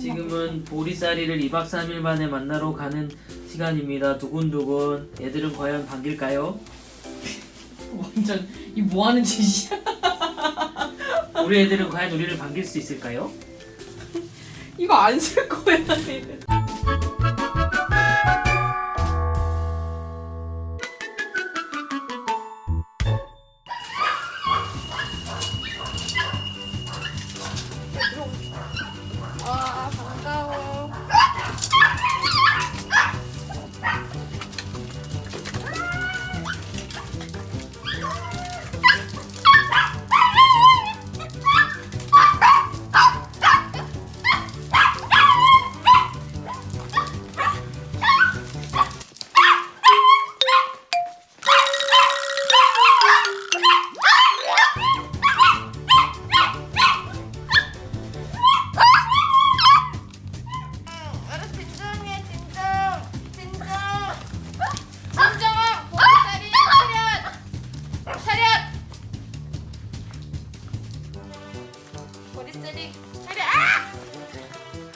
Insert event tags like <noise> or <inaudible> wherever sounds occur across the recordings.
지금은 보리쌀이를 2박 3일 만에 만나러 가는 시간입니다. 두근두근. 얘들은 과연 반길까요? <laughs> 완전 이 뭐하는 짓이야? <laughs> 우리 애들은 과연 우리를 반길 수 있을까요? 이거 안 쓸 거야 얘는. 보리쌀이 차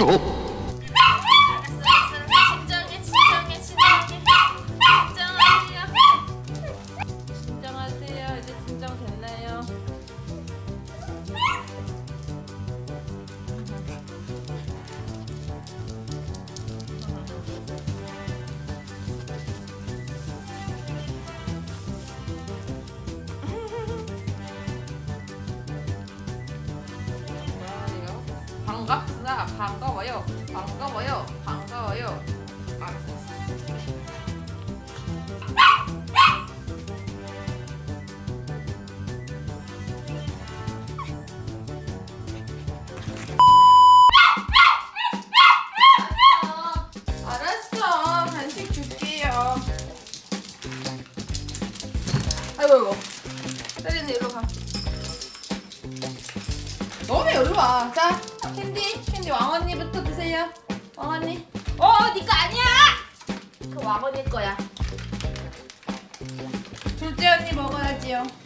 어. 반가워요. 반가워요. 반가워요. 알았어. 간식 줄게요. 아이고 아이고. 세린이 이리로 가. 너네 여기 와. 자, 캔디 왕언니부터 드세요. 왕언니. 어, 니거 아니야. 그 왕언니 거야. 둘째 언니 먹어야지요.